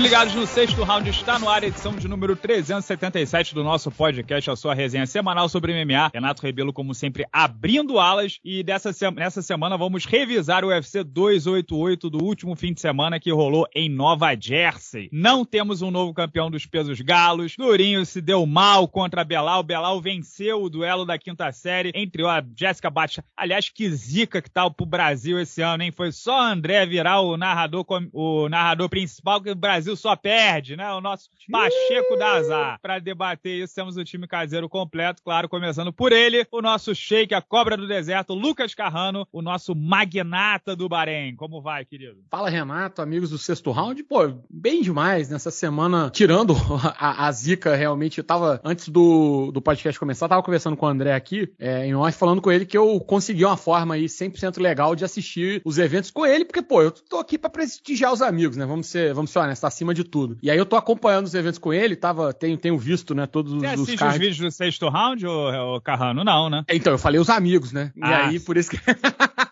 ligados no sexto round, está no ar edição de número 377 do nosso podcast, a sua resenha semanal sobre MMA. Renato Rebelo, como sempre, abrindo alas. E dessa nessa semana vamos revisar o UFC 288 do último fim de semana que rolou em Nova Jersey. Não temos um novo campeão dos pesos galos. Durinho se deu mal contra Belal. Belal venceu o duelo da quinta série entre a Jéssica Baixa. Aliás, que zica que tal pro Brasil esse ano, hein? Foi só André virar o narrador, o narrador principal que o Brasil só perde, né? O nosso Pacheco da Azar. Para debater isso, temos o time caseiro completo, claro, começando por ele, o nosso shake, a cobra do deserto, Lucas Carrano, o nosso magnata do Bahrein. Como vai, querido? Fala, Renato, amigos do sexto round. Pô, bem demais nessa semana, tirando a, a zica realmente. Eu tava, antes do, do podcast começar, tava conversando com o André aqui, é, em off, falando com ele que eu consegui uma forma aí 100% legal de assistir os eventos com ele, porque, pô, eu tô aqui para prestigiar os amigos, né? Vamos ser, vamos ser honestos, acima de tudo. E aí eu tô acompanhando os eventos com ele, tava, tenho, tenho visto, né, todos Você os, os assiste os vídeos do sexto round, ô, ô Carrano? Não, né? Então, eu falei os amigos, né? E ah. aí, por isso que...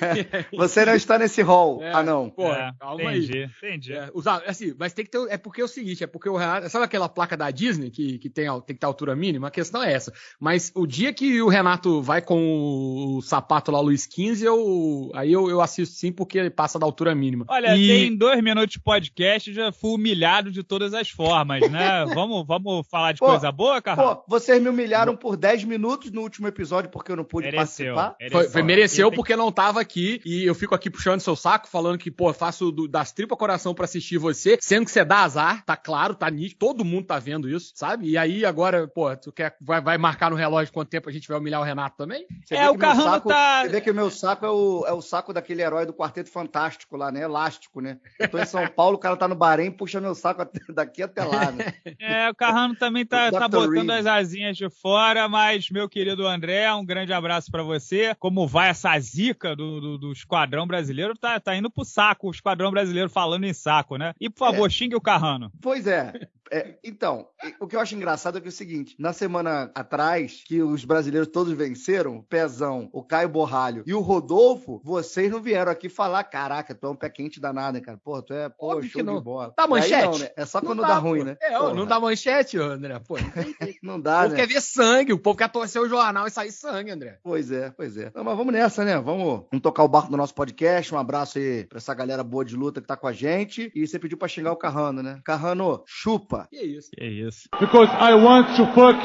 Você não está nesse hall. É, ah, não. Pô, é, calma entendi, aí. Entendi. É, usar, assim, mas tem que ter. É porque é o seguinte, é porque o Renato. Sabe aquela placa da Disney que, que tem, tem que ter altura mínima? A questão é essa. Mas o dia que o Renato vai com o sapato lá, Luiz 15, eu, aí eu, eu assisto sim, porque ele passa da altura mínima. Olha, e... tem dois minutos de podcast, já fui humilhado de todas as formas, né? vamos, vamos falar de pô, coisa boa, Carlos? Pô, vocês me humilharam por 10 minutos no último episódio porque eu não pude mereceu, participar. Mereceu. Foi, foi mereceu porque não tava aqui e eu fico aqui puxando seu saco, falando que, pô, faço do, das tripas coração para assistir você, sendo que você dá azar, tá claro, tá nítido, todo mundo tá vendo isso, sabe? E aí agora, pô, tu quer, vai, vai marcar no relógio quanto tempo a gente vai humilhar o Renato também? Você é, o Carrano tá... Você vê que o meu saco é o, é o saco daquele herói do Quarteto Fantástico lá, né? Elástico, né? Eu tô em São Paulo, o cara tá no Bahrein, puxa meu saco daqui até lá, né? É, o Carrano também tá, tá botando Reed. as asinhas de fora, mas, meu querido André, um grande abraço para você. Como vai essa zica do, do, do esquadrão brasileiro? tá, tá indo pro saco, o esquadrão brasileiro falando em saco, né? E, por favor, é. xingue o Carrano. Pois é. É, então, o que eu acho engraçado é que é o seguinte: na semana atrás, que os brasileiros todos venceram, o Pezão, o Caio Borralho e o Rodolfo, vocês não vieram aqui falar: caraca, tu é um pé quente danado, hein, cara? Pô, tu é pô, show de bola. Dá manchete? Não, né? É só quando dá, dá, ruim, né? É, não dá manchete, André. Pô, não, dá, né? O povo quer ver sangue, o povo quer torcer o jornal e sair sangue, André. Pois é, pois é. Não, mas vamos nessa, né? Vamos, vamos tocar o barco do nosso podcast. Um abraço aí pra essa galera boa de luta que tá com a gente. E você pediu pra xingar o Carrano, né? Carrano, chupa. Que isso? Que isso. Because I want to fuck,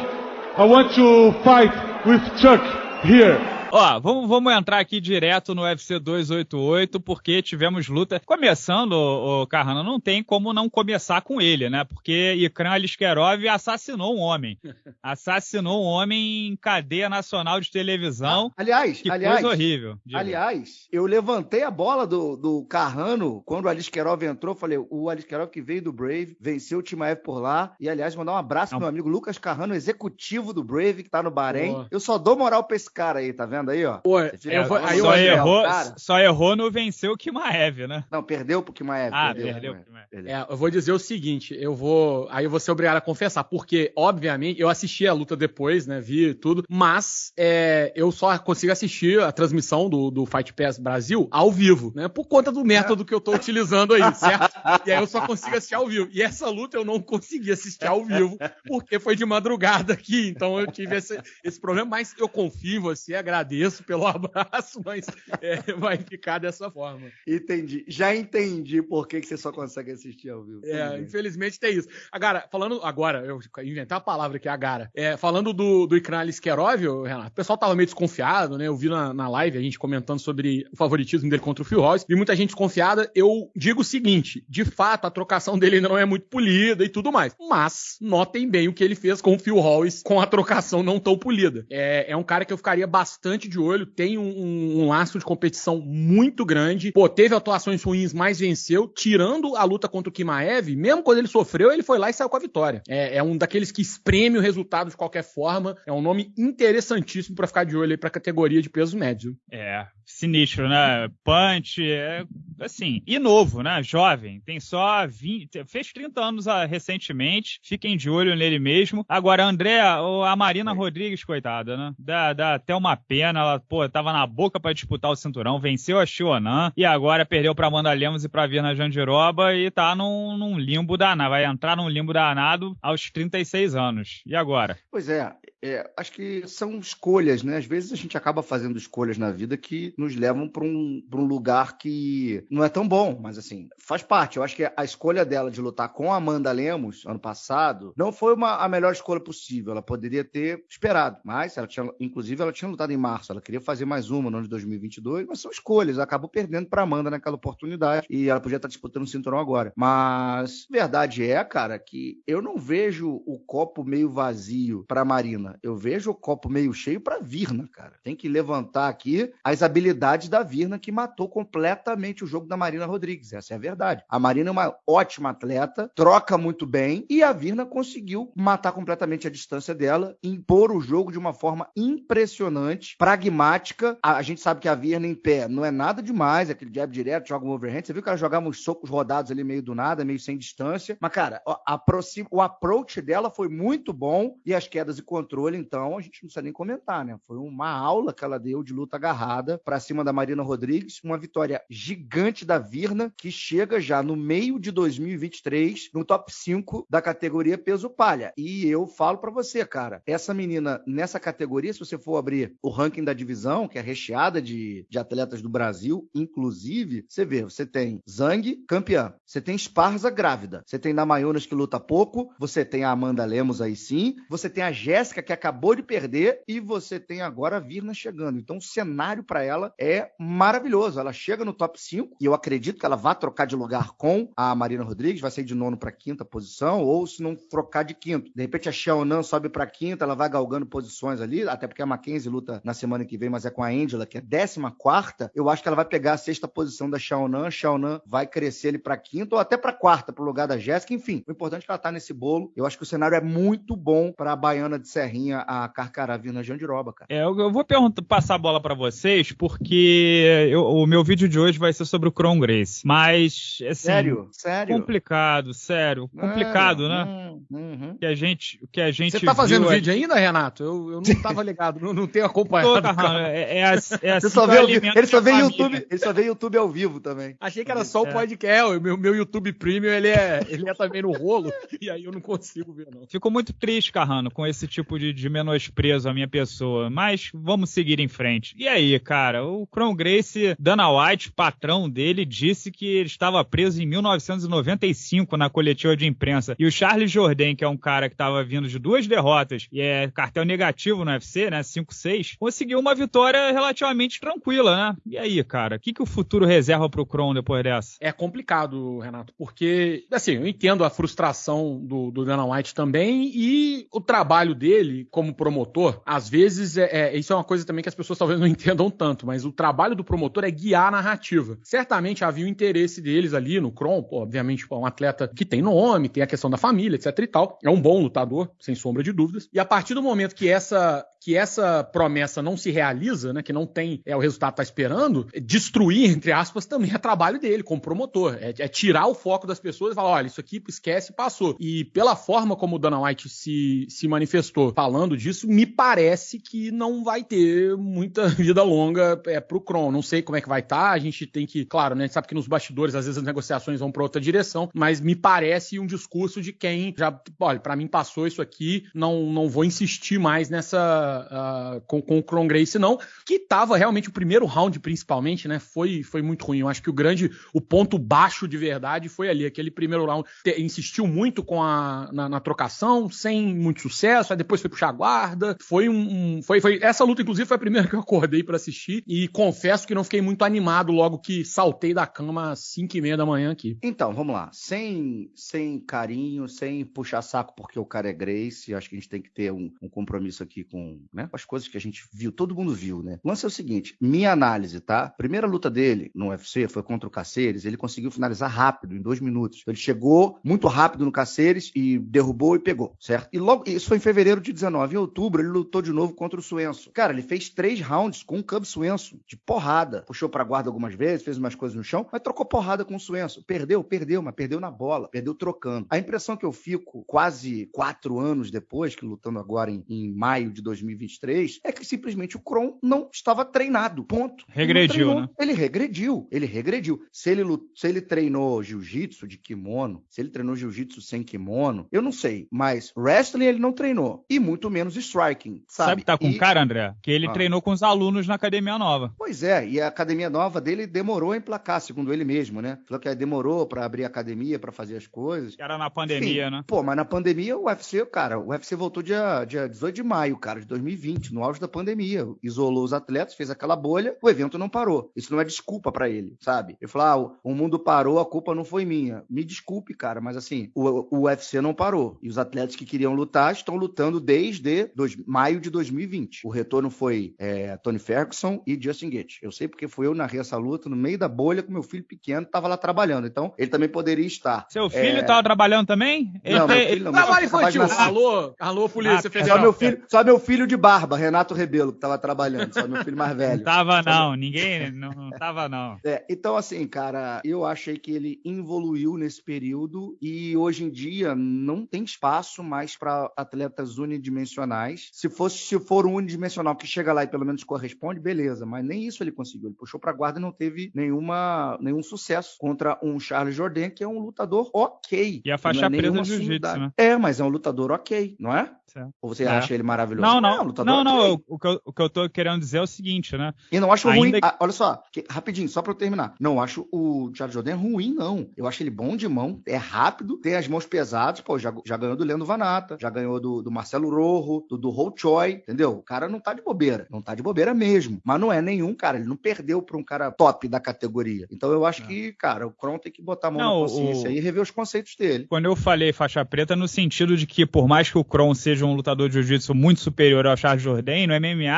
I want to fight with Chuck here. Ó, vamos, vamos entrar aqui direto no UFC 288, porque tivemos luta. Começando, o Carrano, não tem como não começar com ele, né? Porque Ikran Aliskerov assassinou um homem. Assassinou um homem em cadeia nacional de televisão. Ah, aliás, que aliás, coisa horrível. Diga. Aliás, eu levantei a bola do, do Carrano quando o Aliskerov entrou. Falei, o Aliskerov que veio do Brave, venceu o Timaev por lá. E, aliás, mandar um abraço pro meu amigo Lucas Carrano, executivo do Brave, que tá no Bahrein. Eu só dou moral pra esse cara aí, tá vendo? Vendo aí, ó? Pô, eu vou, aí só, errou, só errou no venceu o Kimaev, né? Não, perdeu pro Kimaev. Ah, perdeu, perdeu, perdeu. perdeu. É, eu vou dizer o seguinte, eu vou, aí eu vou ser obrigado a confessar, porque, obviamente, eu assisti a luta depois, né, vi tudo, mas é, eu só consigo assistir a transmissão do, do Fight Pass Brasil ao vivo, né, por conta do método que eu tô utilizando aí, certo? E aí eu só consigo assistir ao vivo. E essa luta eu não consegui assistir ao vivo, porque foi de madrugada aqui, então eu tive esse, esse problema, mas eu confio em você, agradeço agradeço pelo abraço, mas é, vai ficar dessa forma. Entendi. Já entendi por que, que você só consegue assistir ao vivo. É, infelizmente tem isso. Agora, falando agora, eu inventar a palavra aqui, agora. É, falando do, do Ikran Liskerov, Renato, o pessoal tava meio desconfiado, né? Eu vi na, na live a gente comentando sobre o favoritismo dele contra o Phil Royce. Vi muita gente desconfiada. Eu digo o seguinte: de fato, a trocação dele ainda não é muito polida e tudo mais. Mas notem bem o que ele fez com o Phil Royce com a trocação não tão polida. É, é um cara que eu ficaria bastante bastante de olho, tem um, um, laço de competição muito grande. Pô, teve atuações ruins, mas venceu. Tirando a luta contra o Kimaev, mesmo quando ele sofreu, ele foi lá e saiu com a vitória. É, é um daqueles que espreme o resultado de qualquer forma. É um nome interessantíssimo para ficar de olho aí pra categoria de peso médio. É, sinistro, né? Punch, é assim, e novo, né? Jovem, tem só 20, fez 30 anos ah, recentemente, fiquem de olho nele mesmo. Agora, André, a Marina Rodrigues, coitada, né? Dá, dá até uma pena Pena, ela, pô, tava na boca para disputar o cinturão, venceu a Xionan e agora perdeu pra Amanda Lemos e pra Virna Jandiroba e tá num, num limbo danado, vai entrar num limbo danado aos 36 anos. E agora? Pois é, é, acho que são escolhas, né? Às vezes a gente acaba fazendo escolhas na vida que nos levam para um, um lugar que não é tão bom, mas assim, faz parte. Eu acho que a escolha dela de lutar com a Amanda Lemos ano passado não foi uma, a melhor escolha possível. Ela poderia ter esperado, mas ela tinha, inclusive, ela tinha lutado em março. Ela queria fazer mais uma no ano de 2022, mas são escolhas. Ela acabou perdendo para Amanda naquela oportunidade e ela podia estar disputando o cinturão agora. Mas verdade é, cara, que eu não vejo o copo meio vazio para Marina. Eu vejo o copo meio cheio para Virna, cara. Tem que levantar aqui as habilidades da Virna que matou completamente o jogo da Marina Rodrigues. Essa é a verdade. A Marina é uma ótima atleta, troca muito bem e a Virna conseguiu matar completamente a distância dela, impor o jogo de uma forma impressionante, pragmática. A, gente sabe que a Virna em pé não é nada demais, é aquele jab direto, joga um overhand. Você viu que ela jogava uns socos rodados ali meio do nada, meio sem distância. Mas, cara, a, a, o approach dela foi muito bom e as quedas e controle, então, a gente não precisa nem comentar, né? Foi uma aula que ela deu de luta agarrada para cima da Marina Rodrigues, uma vitória gigante da Virna, que chega já no meio de 2023 no top 5 da categoria peso palha. E eu falo para você, cara, essa menina nessa categoria, se você for abrir o ranking da divisão, que é recheada de, de atletas do Brasil, inclusive, você vê, você tem Zang, campeã, você tem Esparza grávida, você tem Namayonas que luta pouco, você tem a Amanda Lemos aí sim, você tem a Jéssica que acabou de perder e você tem agora a Virna chegando. Então o cenário para ela é maravilhoso. Ela chega no top 5 e eu acredito que ela vai trocar de lugar com a Marina Rodrigues, vai sair de nono para quinta posição, ou se não trocar de quinto. De repente a Xiaonan sobe para quinta, ela vai galgando posições ali, até porque a Mackenzie luta na semana que vem, mas é com a Angela, que é décima quarta. Eu acho que ela vai pegar a sexta posição da Xiaonan, Xiaonan vai crescer ele para quinta ou até para quarta, pro lugar da Jéssica. Enfim, o importante é que ela tá nesse bolo. Eu acho que o cenário é muito bom para a baiana de Serrinha, a Carcaravina Jandiroba, cara. É, eu, eu vou passar a bola para vocês, porque eu, o meu vídeo de hoje vai ser sobre o Cron Grace. Mas, assim, sério? Sério? Complicado, sério. Complicado, né? Hum, uhum. Que a gente, que a gente Você tá fazendo vídeo ainda, Renato? Eu, eu não tava ligado, não, não tenho acompanhado. É, é, assim, é só vê, ele só vê YouTube, ele só vê YouTube ao vivo também. Achei que era só o é. podcast, o meu, meu YouTube Premium, ele é, ele é também no rolo, e aí eu não consigo ver, não. Fico muito triste, Carrano, com esse tipo de, de menosprezo à minha pessoa, mas vamos seguir em frente. E aí, cara, o Cron Grace, Dana White, patrão dele, disse que ele estava preso em 1995 na coletiva de imprensa. E o Charles Jourdain, que é um cara que estava vindo de duas derrotas e é cartel negativo no UFC, né, 5-6, conseguiu uma vitória relativamente tranquila, né? E aí, cara, o que, que o futuro reserva pro Cron depois dessa? É complicado, Renato, porque, assim, eu entendo a frustração do, do Dana White também e o trabalho dele como promotor, às vezes, é, é, isso é uma coisa também que as pessoas talvez não entendam tanto, mas o trabalho do promotor é guiar a narrativa. Certamente havia o interesse deles ali no Kron, obviamente, pô, um atleta que tem nome, tem a questão da família, etc e tal. É um bom lutador, sem sombra de dúvidas. E a partir do momento que essa que essa promessa não se realiza, né, que não tem é o resultado que tá esperando, destruir, entre aspas, também é trabalho dele como promotor. É, é tirar o foco das pessoas e falar, olha, isso aqui esquece, passou. E pela forma como o Dana White se, se manifestou falando disso, me parece que não vai ter muita vida longa é, pro Kron. Não sei como é que vai estar, tá, a gente tem que, claro, né, a gente sabe que nos bastidores às vezes as negociações vão para outra direção, mas me parece um discurso de quem já, olha, para mim passou isso aqui, não, não vou insistir mais nessa uh, com, com o Cron Grace, não, que tava realmente o primeiro round, principalmente, né? Foi, foi muito ruim. Eu acho que o grande, o ponto baixo de verdade foi ali. Aquele primeiro round te, insistiu muito com a, na, na, trocação, sem muito sucesso, aí depois foi puxar a guarda. Foi um. foi, foi, essa luta, inclusive, foi a primeira que eu acordei para assistir. E confesso que não fiquei muito animado logo que saltei da cama às 5 e meia da manhã aqui. Então, vamos lá. Sem, sem carinho, sem puxar saco porque o cara é Grace, acho que a gente tem que ter um, um compromisso aqui com, né? As coisas que a gente viu, todo mundo viu, né? O lance é o seguinte, minha análise, tá? Primeira luta dele no UFC foi contra o Caceres, ele conseguiu finalizar rápido, em dois minutos. Ele chegou muito rápido no Caceres e derrubou e pegou, certo? E logo, isso foi em fevereiro de 2019, em outubro, ele lutou de novo contra o Suenso. Cara, ele fez três rounds com o Cub Suenso, de porrada. Puxou pra guarda algumas vezes, fez umas coisas no chão, mas trocou porrada com o Suenso. Perdeu, perdeu, mas perdeu na bola, perdeu trocando. A impressão que eu fico quase quatro anos depois, que lutando agora em, em maio de 2023, é que simplesmente o Kron não estava treinado. Ponto. Regrediu, né? Ele regrediu, ele regrediu. Se ele, se ele treinou jiu-jitsu de kimono, se ele treinou jiu-jitsu sem kimono, eu não sei. Mas wrestling ele não treinou. E muito menos striking, sabe? Sabe tá com e... cara, André? Que ele Ah. treinou com os alunos na academia nova. Pois é, e a academia nova dele demorou a emplacar, segundo ele mesmo, né? Falou que demorou pra abrir a academia, pra fazer as coisas. Era na pandemia, Enfim, né? Pô, mas na pandemia o UFC, cara, o UFC voltou dia, dia 18 de maio, cara, de 2020, no auge da pandemia. Isolou os atletas, fez aquela bolha, o evento não parou. Isso não é desculpa pra ele, sabe? Ele falou: ah, o, mundo parou, a culpa não foi minha. Me desculpe, cara, mas assim, o, o UFC não parou. E os atletas que queriam lutar estão lutando desde dois- maio de 2020. O retorno foi é, Tony Ferguson e Justin Gaethje. Eu sei porque fui eu narrei essa luta no meio da bolha com meu filho pequeno, tava lá trabalhando. Então, ele também poderia estar. Seu filho É. tava trabalhando também? Ele Não, tem- meu filho não. Trabalho Trabalho infantil. na- Alô, alô, Polícia Ah, Federal. só meu filho, só meu filho de barba, Renato Rebelo, que tava trabalhando, só meu filho mais velho. tava, não. Ninguém. Não, não tava, não. É, então, assim, cara, eu achei que ele evoluiu nesse período e hoje em dia não tem espaço mais para atletas unidimensionais. Se fosse, se for um unidimensional que chega lá e pelo menos corresponde, beleza, mas nem isso ele conseguiu. Ele puxou pra guarda e não teve nenhuma, nenhum sucesso contra um Charles Jordan, que é um lutador ok. E a faixa Não é nenhuma do jiu-jitsu, né? É, mas é um lutador ok, não é? Certo. Ou você É. acha ele maravilhoso? Não, É não. um lutador Não, não. ok. eu- o, que eu, o que eu tô querendo dizer é o seguinte, né? E não acho Ainda ruim. ah, olha só, que- rapidinho, só pra eu terminar. Não acho o Charles Jordan ruim, não. Eu acho ele bom de mão, é rápido, tem as mãos pesadas, pô, já, já ganhou do Leandro Vanata, já ganhou do, do Marcelo Rojo, do, do Ho Choi, entendeu? O cara não tá de bobeira, não tá de bobeira mesmo. Mas não é nenhum, cara, ele não perdeu pra um cara top da categoria. Então eu acho que, cara, o Kron tem que botar a mão Não, na consciência o- aí e rever os conceitos dele. Quando eu falei faixa preta, no sentido de que, por mais que o Kron seja um lutador de jiu-jitsu muito superior ao Charles Jourdain, no MMA,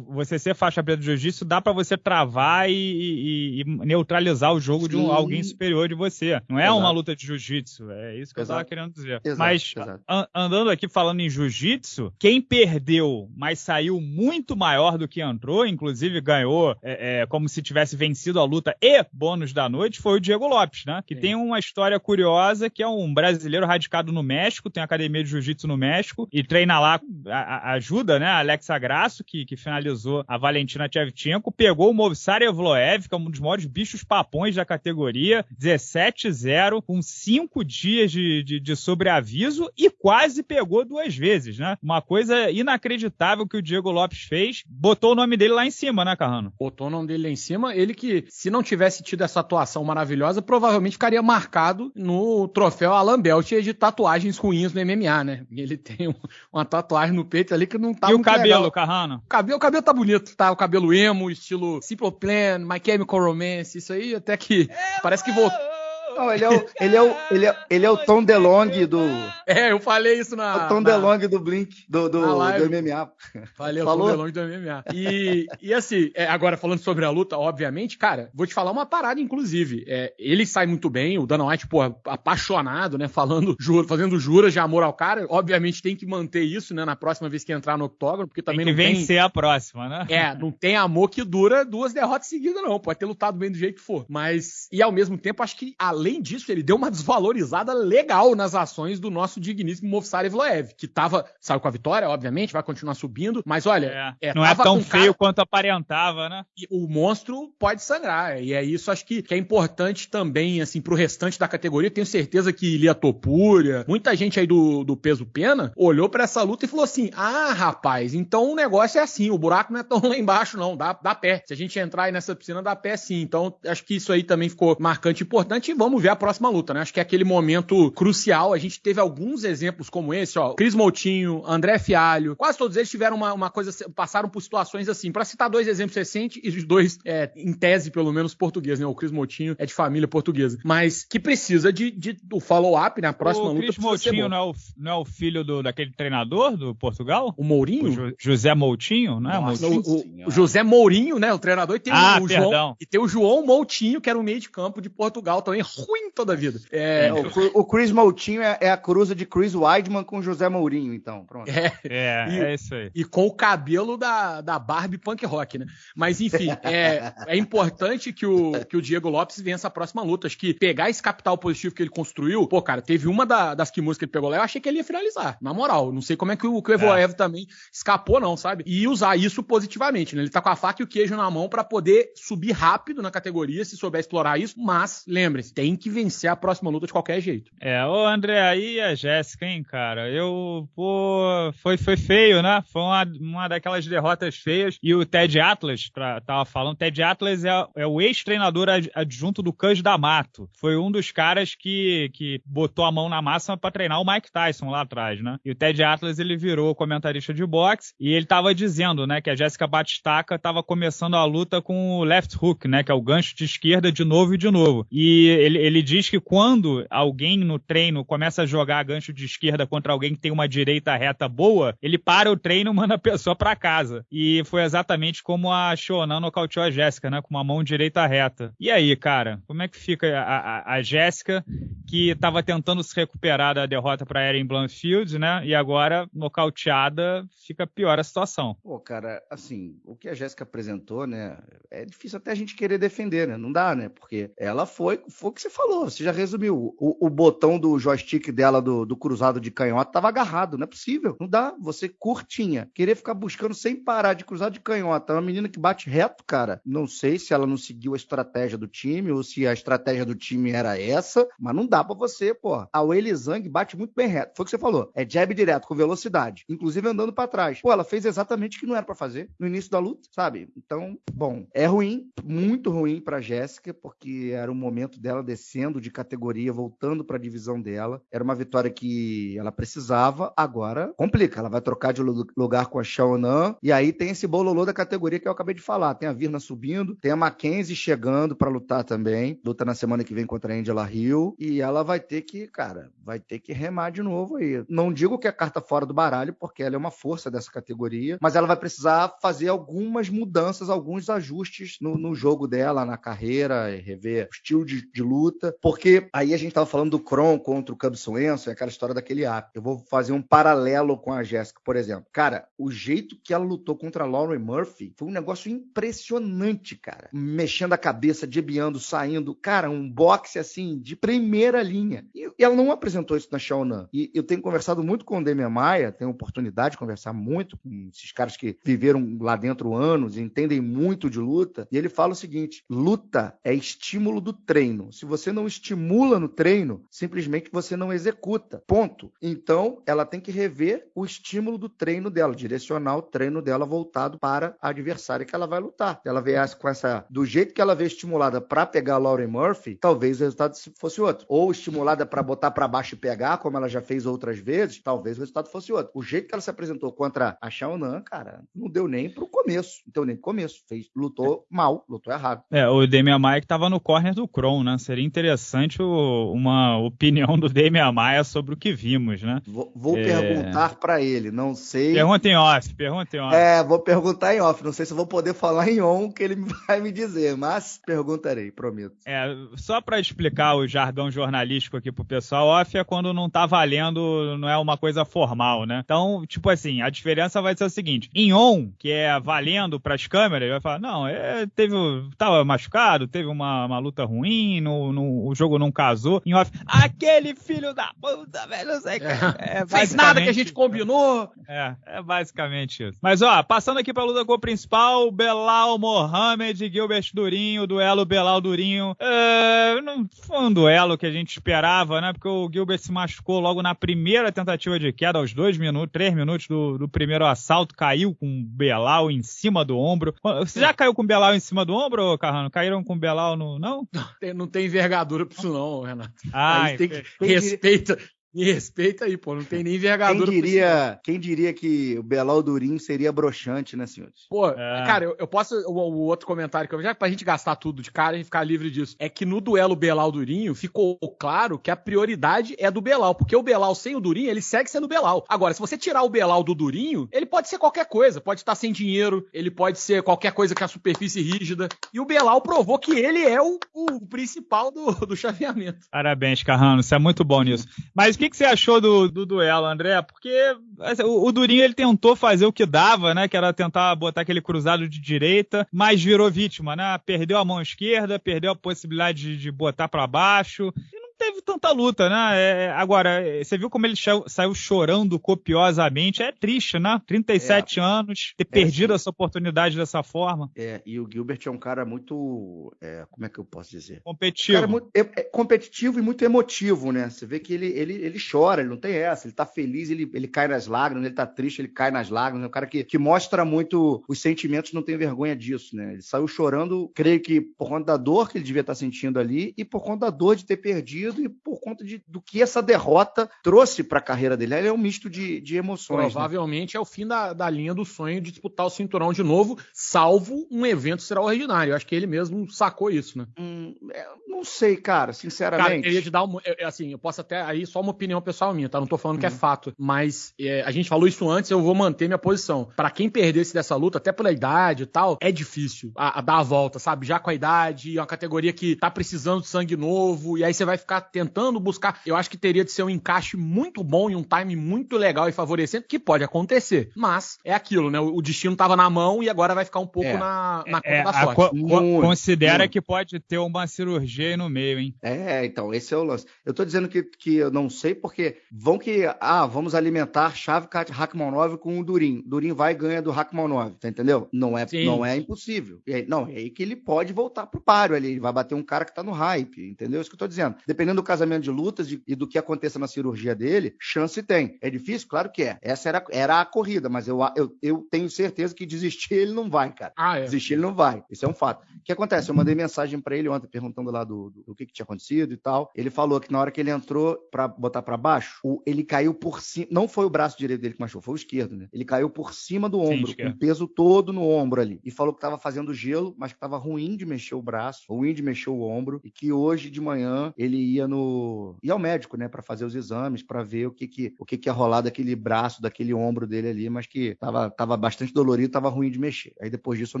você ser faixa preta de jiu-jitsu dá pra você travar e, e- e neutralizar o jogo de um, Sim. alguém superior de você. Não é Exato. uma luta de jiu-jitsu, é isso que eu Exato. tava querendo dizer. Exato, mas, an- andando aqui falando em jiu-jitsu, quem perdeu, mas saiu muito maior do que entrou, inclusive ganhou é, é, como se tivesse vencido a luta e bônus da noite, foi o Diego Lopes, né? Que Sim. tem uma história curiosa, que é um brasileiro radicado no México, tem academia de jiu-jitsu no México, e treina lá, a- a- ajuda, né? Alexa Grasso, que, que finalizou a Valentina Shevchenko, pegou o Movsar Evloev, que é um dos maiores bichos papões da categoria, 17-0, com cinco dias de, de, de sobreaviso e quase pegou duas vezes, né? Uma coisa inacreditável que o Diego Lopes fez, botou o nome dele lá em cima, né, Carrano? Botou o nome dele lá em cima. Ele que, se não tivesse tido essa atuação maravilhosa, provavelmente ficaria marcado no troféu Alan Belt de tatuagens ruins no MMA, né? Ele tem um- uma tatuagem no peito ali que não tá e o cabelo. Carrano? O cabelo, o cabelo tá bonito, tá? O cabelo emo, estilo Simple Plan, My Chemical Romance, isso aí até que parece que voltou. Não, ele é o, ele é o, ele é, ele é o Tom DeLonge do. É, eu falei isso na. É o Tom na- DeLonge do Blink, do, do, do MMA. Falei, Falou? sou longe do MMA. E, e assim, é, agora falando sobre a luta, obviamente, cara, vou te falar uma parada, inclusive. É, ele sai muito bem, o Dana White, pô, apaixonado, né? Falando, juro, fazendo juras de amor ao cara. Obviamente tem que manter isso, né? Na próxima vez que entrar no octógono, porque também tem que não tem. vencer a próxima, né? É, não tem amor que dura duas derrotas seguidas, não. Pode ter lutado bem do jeito que for. Mas, e ao mesmo tempo, acho que, além disso, ele deu uma desvalorizada legal nas ações do nosso digníssimo Movsar Evloev, que tava, saiu com a vitória, obviamente, vai continuar subindo. Mas olha, É, é, não é tão feio cara- quanto aparentava, né? e o monstro pode sangrar. E é isso, acho que, que é importante também, assim, pro restante da categoria. Tenho certeza que Lia Topúria, muita gente aí do, do peso pena, olhou pra essa luta e falou assim: ah, rapaz, então o negócio é assim, o buraco não é tão lá embaixo, não, dá, dá pé. Se a gente entrar aí nessa piscina, dá pé sim. Então, acho que isso aí também ficou marcante e importante. E vamos ver a próxima luta, né? Acho que é aquele momento crucial. A gente teve alguns exemplos como esse, ó. Cris Moutinho, André Fialho, quase todos eles tiveram uma, uma coisa, passaram por situações assim. Pra citar dois exemplos recentes, e os dois, é, em tese, pelo menos, português, né? O Cris Moutinho é de família portuguesa. Mas que precisa de, de do follow-up na próxima o luta. Cris precisa ser Moutinho não é, o, não é o filho do, daquele treinador do Portugal? O O Mourinho? Jo- José Moutinho, não é? Nossa. Moutinho? O, o- o José Mourinho, né? O treinador, e tem Ah, o perdão. João. E tem o João Moutinho, que era o meio de campo de Portugal também, ruim toda a vida. É, o, o, Chris Moutinho é, é, a cruza de Chris Weidman com José Mourinho, então. Pronto. É, é, e, é isso aí. E com o cabelo da, da Barbie punk rock, né? Mas enfim, é, é importante que o, que o Diego Lopes vença a próxima luta. Acho que pegar esse capital positivo que ele construiu, pô, cara, teve uma da, das que ele pegou lá, eu achei que ele ia finalizar. Na moral, não sei como é que o, que o Evoev é. também escapou, não, sabe? E usar isso positivamente, né? Ele tá com a faca e o queijo na mão para poder subir rápido na categoria, se souber explorar isso, mas lembre-se, tem que vencer a próxima luta de qualquer jeito. É, ô André, aí a Jéssica, hein, cara? Eu, pô, foi, foi feio, né? Foi uma, uma daquelas derrotas feias. E o Ted Atlas, pra, tava falando, Ted Atlas é, é o ex-treinador adjunto do Cus D'Amato. Foi um dos caras que, que botou a mão na massa para treinar o Mike Tyson lá atrás, né? E o Ted Atlas, ele virou comentarista de boxe e ele tava dizendo, né, que a Jéssica Batistaca tava começando a luta com o left hook, né, que é o gancho de esquerda de novo e de novo. E ele, ele diz que quando alguém no treino começa a jogar gancho de esquerda contra alguém que tem uma direita reta boa, ele para o treino e manda a pessoa para casa. E foi exatamente como a Shonan nocauteou a Jéssica, né, com uma mão direita reta. E aí, cara, como é que fica a, a, a Jéssica, que estava tentando se recuperar da derrota para Erin Blanfield, né, e agora nocauteada, fica pior a situação. Pô, cara, assim, o que a Jéssica apresentou, né, é difícil até a gente querer defender, né, não dá, né, porque ela foi, foi o que você falou, você já resumiu. O, o botão do joystick dela do, do cruzado de canhota estava agarrado, não é possível, não dá, você curtinha, querer ficar buscando sem parar de cruzado de canhota, uma menina que bate reto, cara, não sei se ela não seguiu a estratégia do time ou se a estratégia do time era essa, mas não dá para você, pô. A Weili Zhang bate muito bem reto, foi o que você falou, é jab direto, com velocidade, inclusive andando para trás. Pô, ela fez exatamente o que não era para fazer no início da luta, sabe? Então, bom, é ruim, muito ruim para Jéssica, porque era o momento dela descendo de categoria, voltando para a divisão dela. Era uma vitória que ela precisava, agora complica. Ela vai trocar de lugar com a Xiaonan, e aí tem esse bololô da categoria que eu acabei de falar. Tem a Virna subindo, tem a Mackenzie chegando para lutar também. Luta na semana que vem contra a Angela Hill, e ela vai ter que, cara, vai ter que remar de novo aí. Não digo que é carta fora do baralho, porque ela é uma força dessa categoria, mas ela vai precisar fazer algumas mudanças, alguns ajustes no, no jogo dela, na carreira, rever o estilo de, de, luta, porque aí a gente tava falando do Kron contra o Cub Swenson, aquela história daquele app. Eu vou fazer um paralelo com a Jéssica, por exemplo. Cara, o jeito que ela lutou contra a Lauren Murphy foi um negócio impressionante, cara. Mexendo a cabeça, debiando, saindo. Cara, um boxe assim, de primeira linha. E, e ela não apresentou isso na Shaonan. E eu tenho conversado muito com o Demian Maia, tenho oportunidade de conversar muito com esses caras que viveram lá dentro anos e entendem muito de luta. E ele fala o seguinte: luta é estímulo do treino. Se você não estimula no treino, simplesmente você não executa. Ponto. Então, ela tem que rever o estímulo do treino dela, direcionar o treino dela voltado para a adversária que ela vai lutar. Ela viesse com essa. Do jeito que ela veio estimulada para pegar a Lauren Murphy, talvez o resultado fosse outro. Ou estimulada para botar para baixo e pegar, como ela já fez outras vezes, talvez o resultado fosse outro. O jeito que ela se apresentou contra a Xiaonan, cara, não deu nem pro começo. Não deu nem pro começo. Fez, lutou mal, lutou errado. É, o Demian Maia que tava no corner do Kron, né? Seria interessante o, uma opinião do Demian Maia sobre o que vimos, né? Vou, vou é... perguntar para ele, não sei. Pergunta em off, pergunta em off. É, vou perguntar em off. Não sei se vou poder falar em on que ele vai me dizer, mas perguntarei, prometo. É, só para explicar o jargão jornalístico aqui pro pessoal, off é quando não tá valendo, não é uma coisa formal, né? Então, tipo assim, a diferença vai ser o seguinte: em on, que é valendo para as câmeras, vai falar, não, é, teve, tava machucado, teve uma, uma luta ruim, no, no, o jogo não casou. Em off, aquele filho da puta, velho, não sei é, é Fez nada que a gente combinou. É, é basicamente isso. Mas ó, passando aqui pra luta com o principal, Belal Mohamed, Gilbert Durinho, duelo Belal Durinho. É, não foi um duelo que a gente esperava, né? Porque o Gilbert se machucou logo na primeira tentativa de queda, aos dois minutos, três minutos do, do primeiro assalto, caiu com o Belal em cima do ombro. Você já caiu com o Belal em cima do ombro, Carrano? Caíram com o Belal no. Não? Não tem, não tem envergadura pra isso, não, Renato. Ah, tem que, respeita, Me respeita aí, pô. Não tem nem envergadura. Quem diria, quem diria que o Belal Durinho seria broxante, né, senhores? Pô, é. cara, eu, eu posso. O, o, outro comentário que eu já pra gente gastar tudo de cara e ficar livre disso. É que no duelo Belal Durinho ficou claro que a prioridade é do Belal. Porque o Belal sem o Durinho, ele segue sendo Belal. Agora, se você tirar o Belal do Durinho, ele pode ser qualquer coisa. Pode estar sem dinheiro, ele pode ser qualquer coisa que a superfície rígida. E o Belal provou que ele é o, o principal do, do chaveamento. Parabéns, Carrano. Você é muito bom nisso. Mas o que, que você achou do, do duelo, André? Porque assim, o, o, Durinho ele tentou fazer o que dava, né? Que era tentar botar aquele cruzado de direita, mas virou vítima, né? Perdeu a mão esquerda, perdeu a possibilidade de, de botar para baixo. Teve tanta luta, né? É, agora, você viu como ele saiu chorando copiosamente. É triste, né? 37 é. anos, ter é, perdido sim. essa oportunidade dessa forma. É, e o Gilbert é um cara muito. É, como é que eu posso dizer? Competitivo. Um muito, é, é, competitivo e muito emotivo, né? Você vê que ele, ele, ele chora, ele não tem essa. Ele tá feliz, ele, ele cai nas lágrimas, ele tá triste, ele cai nas lágrimas. É um cara que, que mostra muito os sentimentos, não tem vergonha disso, né? Ele saiu chorando, creio que por conta da dor que ele devia estar sentindo ali e por conta da dor de ter perdido perdido e por conta de, do que essa derrota trouxe para a carreira dele. Ele é um misto de, de emoções. Né? Provavelmente né? é o fim da, da linha do sonho de disputar o cinturão de novo, salvo um evento extraordinário. Eu acho que ele mesmo sacou isso, né? Hum, é, não sei, cara, sinceramente. Cara, eu queria te dar um, assim, eu posso até aí só uma opinião pessoal minha, tá? Não tô falando uhum. que é uhum. fato, mas é, a gente falou isso antes, eu vou manter minha posição. Para quem perdesse dessa luta, até pela idade e tal, é difícil a, a, dar a volta, sabe? Já com a idade, é uma categoria que tá precisando de sangue novo, e aí você vai ficar tentando buscar. Eu acho que teria de ser um encaixe muito bom e um time muito legal e favorecendo, que pode acontecer. Mas é aquilo, né? O destino tava na mão e agora vai ficar um pouco é. na, na conta é, da sorte. Co muito, considera muito. que pode ter uma cirurgia aí no meio, hein? É, então, esse é o lance. Eu tô dizendo que, que eu não sei porque vão que, ah, vamos alimentar Shavkat Rakhmonov com o Durin. Durin vai e ganha do Rakhmonov, tá entendeu? Não é, não é impossível. Aí, não, é aí que ele pode voltar pro páreo ali, ele vai bater um cara que tá no hype, entendeu? É isso que eu tô dizendo. Dependendo do casamento de lutas e do que aconteça na cirurgia dele, chance tem. É difícil? Claro que é. Essa era, era a corrida, mas eu, eu, eu tenho certeza que desistir ele não vai, cara. Ah, é. Desistir ele não vai. Isso é um fato. O que acontece? Eu mandei mensagem para ele ontem perguntando lá do, do, do que, que, tinha acontecido e tal. Ele falou que na hora que ele entrou para botar para baixo, o, ele caiu por cima. Não foi o braço direito dele que machucou, foi o esquerdo, né? Ele caiu por cima do ombro, Sim, com o peso todo no ombro ali. E falou que tava fazendo gelo, mas que tava ruim de mexer o braço, ruim de mexer o ombro, e que hoje de manhã ele ia no. ia ao médico, né, para fazer os exames, para ver o que que, o que que ia rolar daquele braço, daquele ombro dele ali, mas que tava, tava bastante dolorido, tava ruim de mexer. Aí depois disso eu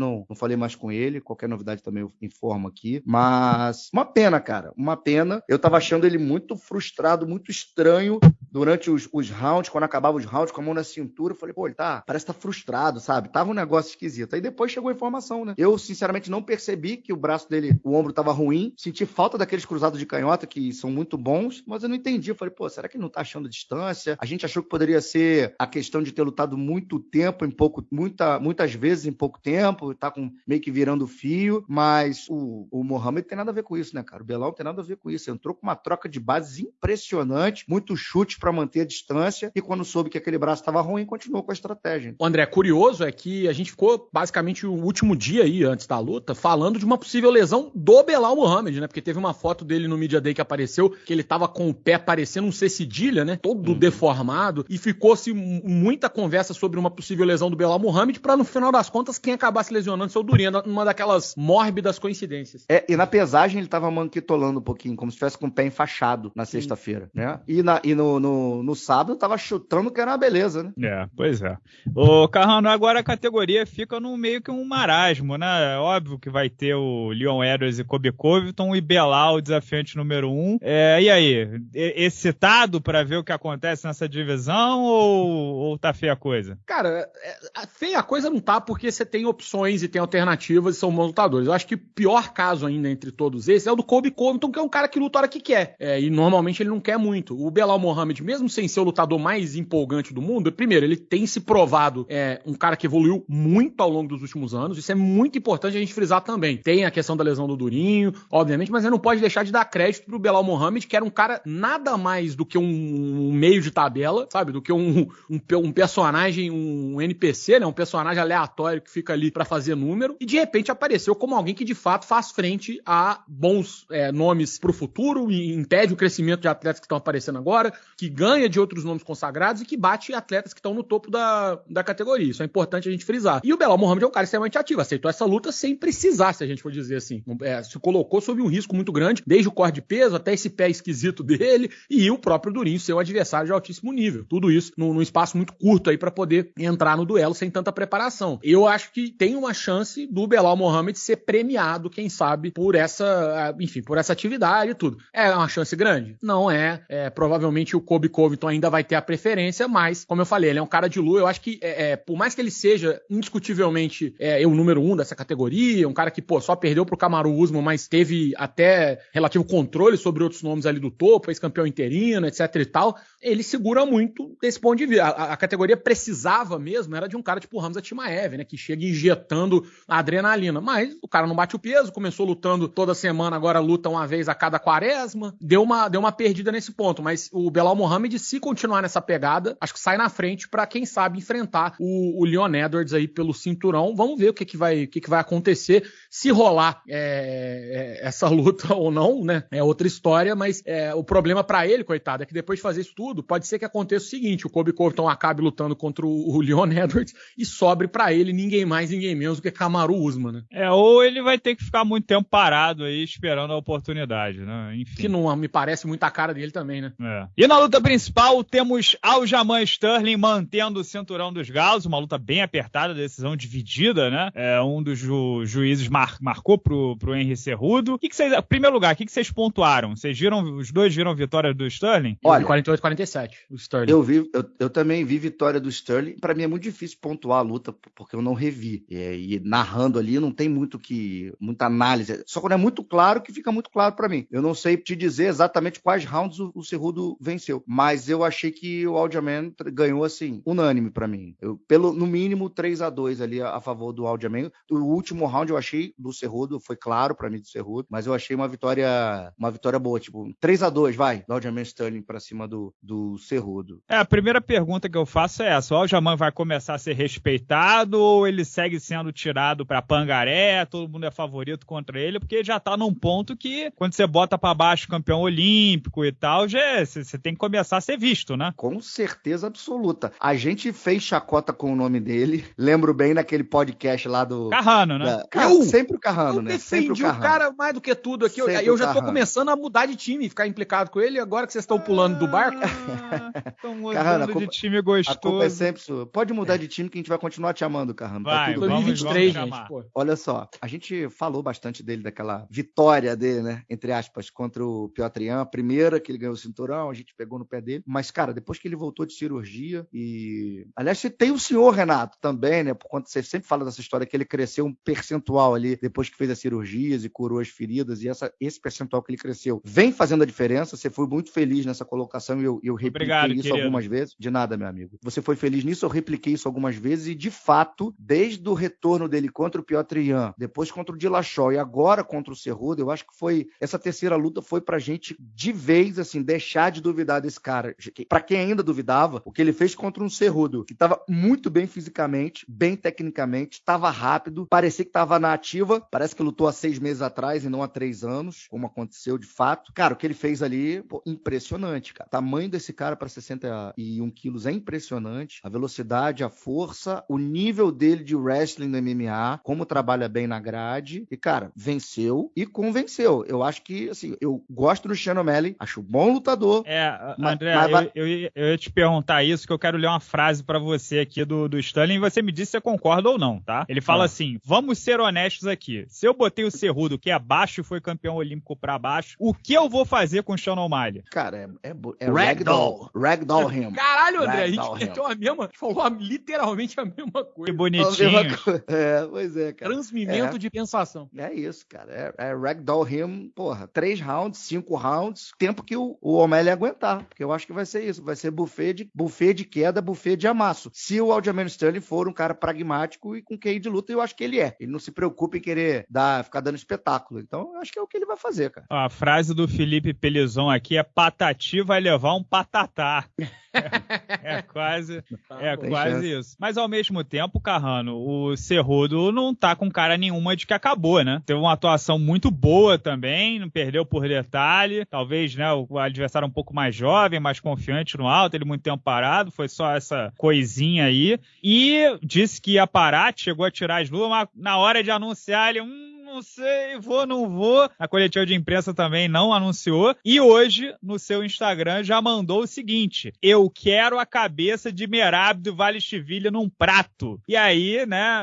não, não falei mais com ele, qualquer novidade também eu informo aqui, mas uma pena, cara, uma pena. Eu tava achando ele muito frustrado, muito estranho durante os, os rounds, quando acabava os rounds, com a mão na cintura, eu falei, pô, ele tá, parece que tá frustrado, sabe? Tava um negócio esquisito. Aí depois chegou a informação, né? Eu, sinceramente, não percebi que o braço dele, o ombro tava ruim, senti falta daqueles cruzados de canhota que são muito bons, mas eu não entendi. Eu falei, pô, será que ele não tá achando distância? A gente achou que poderia ser a questão de ter lutado muito tempo em pouco, muita, muitas vezes em pouco tempo, tá com meio que virando fio, mas o, o Mohamed tem nada a ver com isso, né, cara? O Belal tem nada a ver com isso. Entrou com uma troca de bases impressionante, muito chute para manter a distância e quando soube que aquele braço estava ruim, continuou com a estratégia. O André, curioso é que a gente ficou basicamente o último dia aí, antes da luta, falando de uma possível lesão do Belal Mohamed, né? Porque teve uma foto dele no Media Day que apareceu, que ele tava com o pé parecendo um C cedilha, né? Todo uhum. deformado. E ficou-se muita conversa sobre uma possível lesão do Belal Mohamed, para no final das contas, quem acabasse lesionando seu Durinho, uma daquelas mórbidas coincidências. É, e na pesagem ele tava manquitolando um pouquinho, como se estivesse com o pé enfaixado na sexta-feira, né? E, na, e no, no, no sábado tava chutando que era uma beleza, né? É, pois é. O Carrano, agora a categoria fica no meio que um marasmo, né? É óbvio que vai ter o Leon Edwards e Kobe Covington e Belal, o desafiante número um. É, e aí, excitado para ver o que acontece nessa divisão ou, ou tá feia a coisa? Cara, é, feia a coisa não tá porque você tem opções e tem alternativas e são bons lutadores. Eu acho que o pior caso ainda entre todos esses é o do Kobe Covington, que é um cara que luta a hora que quer. É, e normalmente ele não quer muito. O Belal Mohamed, mesmo sem ser o lutador mais empolgante do mundo, primeiro, ele tem se provado é, um cara que evoluiu muito ao longo dos últimos anos. Isso é muito importante a gente frisar também. Tem a questão da lesão do Durinho, obviamente, mas ele não pode deixar de dar crédito pro Belal Mohamed, que era um cara nada mais do que um, meio de tabela, sabe? Do que um, um, um, personagem, um NPC, né? Um personagem aleatório que fica ali para fazer número. E de repente apareceu como alguém que de fato faz frente a bons é, nomes pro futuro e impede o crescimento de atletas que estão aparecendo agora, que que ganha de outros nomes consagrados e que bate atletas que estão no topo da, da categoria. Isso é importante a gente frisar. E o Belal Mohamed é um cara extremamente ativo, aceitou essa luta sem precisar, se a gente for dizer assim. É, se colocou sob um risco muito grande, desde o corte de peso até esse pé esquisito dele e o próprio Durinho ser um adversário de altíssimo nível. Tudo isso num, num espaço muito curto aí para poder entrar no duelo sem tanta preparação. Eu acho que tem uma chance do Belal Mohamed ser premiado, quem sabe, por essa, enfim, por essa atividade e tudo. É uma chance grande? Não é. é provavelmente o Kobe Covington ainda vai ter a preferência, mas, como eu falei, ele é um cara de lua. Eu acho que, é, é, por mais que ele seja indiscutivelmente é, o número um dessa categoria, um cara que, pô, só perdeu pro Kamaru Usman, mas teve até relativo controle sobre outros nomes ali do topo, ex-campeão interino, etc e tal, ele segura muito desse ponto de vista. A, a, categoria precisava mesmo, era de um cara tipo o Hamza Timaev, né, que chega injetando adrenalina, mas o cara não bate o peso, começou lutando toda semana, agora luta uma vez a cada quaresma, deu uma, deu uma perdida nesse ponto, mas o Belal Mohamed, se continuar nessa pegada, acho que sai na frente para quem sabe enfrentar o, o Leon Edwards aí pelo cinturão. Vamos ver o que, que, vai, o que, que vai acontecer. Se rolar é, é, essa luta ou não, né? É outra história, mas é, o problema para ele, coitado, é que depois de fazer isso tudo, pode ser que aconteça o seguinte: o Kobe Covington acabe lutando contra o, o Leon Edwards e sobre para ele ninguém mais, ninguém menos do que Kamaru Usman, né? É, ou ele vai ter que ficar muito tempo parado aí esperando a oportunidade, né? Enfim. Que não me parece muito a cara dele também, né? É. E na luta principal temos Aljamain Sterling mantendo o cinturão dos galos, uma luta bem apertada, decisão dividida, né? É, um dos ju juízes mar mar, marcou pro, pro Henry Cerrudo. O que, que vocês. Primeiro lugar, o que, que vocês pontuaram? Vocês viram, os dois viram vitória do Sterling? Olha, 48 47 o Sterling. Eu vi, eu, eu também vi vitória do Sterling. Para mim é muito difícil pontuar a luta porque eu não revi. E, e, narrando ali não tem muito que muita análise. Só quando é muito claro que fica muito claro para mim. Eu não sei te dizer exatamente quais rounds o, o Cerrudo venceu, mas eu achei que o Aljamain ganhou assim, unânime para mim. Eu, pelo no mínimo 3 a 2 ali a, a favor do Aljamain. O último round eu achei do Cerrudo, foi claro para mim do Cerrudo, mas eu achei uma vitória uma vitória boa, tipo 3 a 2 vai, do Aljamain Sterling para cima do, do Cerrudo. É, a primeira pergunta que eu faço é essa, o Aljamain vai começar a ser respeitado ou ele segue sendo tirado para pangaré, todo mundo é favorito contra ele, porque já tá num ponto que quando você bota para baixo campeão olímpico e tal, já você tem que começar a ser visto, né? Com certeza absoluta. A gente fez chacota com o nome dele, lembro bem naquele podcast lá do Carrano, né? Da... Eu, sempre o Carrano, eu né? defendi o, o, cara mais do que tudo aqui. Sempre eu já tô começando a mudar de time, ficar implicado com ele. Agora que vocês estão pulando do barco. Estão mudando Carrano, culpa, de time gostoso. A culpa é sempre sua. Pode mudar de time que a gente vai continuar te amando, Carrano. Tá vai, tá tudo 2023, gente. Pô. Olha só, a gente falou bastante dele, daquela vitória dele, né? Entre aspas, contra o Piotr Ian. A primeira que ele ganhou o cinturão, a gente pegou no pé dele. Mas, cara, depois que ele voltou de cirurgia e... Aliás, tem o senhor, Renato, também, né? Por conta você sempre fala dessa história que ele cresceu um percentual ali depois que fez as cirurgias e curou as feridas, e essa, esse percentual que ele cresceu vem fazendo a diferença. Você foi muito feliz nessa colocação e eu, eu repliquei Obrigado, isso querido. algumas vezes. De nada, meu amigo. Você foi feliz nisso, eu repliquei isso algumas vezes, e de fato, desde o retorno dele contra o Piotr Ian, depois contra o Dillashaw e agora contra o Cerrudo, eu acho que foi essa terceira luta foi pra gente de vez assim deixar de duvidar desse cara. Para quem ainda duvidava, o que ele fez contra um Cerrudo, que estava muito bem fisicamente, bem tecnicamente, estava rápido, parecia que estava na ativa, parece que lutou há seis meses atrás e não há três anos, como aconteceu de fato. Cara, o que ele fez ali, pô, impressionante, cara. O tamanho desse cara para 61 quilos é impressionante. A velocidade, a força, o nível dele de wrestling no MMA, como trabalha bem na grade. E, cara, venceu e convenceu. Eu acho que, assim, eu gosto do Shannon O'Malley, acho bom lutador. É, André, mas, eu, eu, eu, ia te perguntar isso, que eu quero ler uma frase para você aqui do, do Stanley e você me diz se você concorda ou não, tá? Ele fala ah. assim: vamos ser honestos aqui. Se eu botei o Cerrudo, que é abaixo, foi campeão olímpico para baixo, o que eu vou fazer com o Sean O'Malley? Cara, é, é, é Ragdoll. Ragdoll him. Caralho, André, a gente meteu a mesma, falou literalmente a mesma coisa. Que bonitinho. É, pois é, cara. Transmimento é. de pensação. É isso, cara. É, é Ragdoll him, porra, três rounds, cinco rounds, tempo que o, o O'Malley aguentar, porque eu acho que vai ser isso, vai ser buffet de, buffet de queda, buffet de amasso. Se o Aljamain Sterling for um cara pragmático e com QI de luta, eu acho que ele é. Ele não se preocupa em querer dar, ficar dando espetáculo. Então, eu acho que é o que ele vai fazer, cara. A frase do Felipe Pelizon aqui é patati vai levar um patatá. É, é quase, tá é quase isso. Mas ao mesmo tempo, Carrano, o Cerrudo não tá com cara nenhuma de que acabou, né? Teve uma atuação muito boa também, não perdeu por detalhe. Talvez, né, o adversário um pouco mais jovem jovem, mais confiante no alto, ele muito tempo parado, foi só essa coisinha aí. E disse que ia parar, chegou a tirar as luvas, mas na hora de anunciar ele, hum, não sei, vou, não vou. A coletiva de imprensa também não anunciou. E hoje, no seu Instagram, já mandou o seguinte: Eu quero a cabeça de Merab do Vale Chivilha num prato. E aí, né,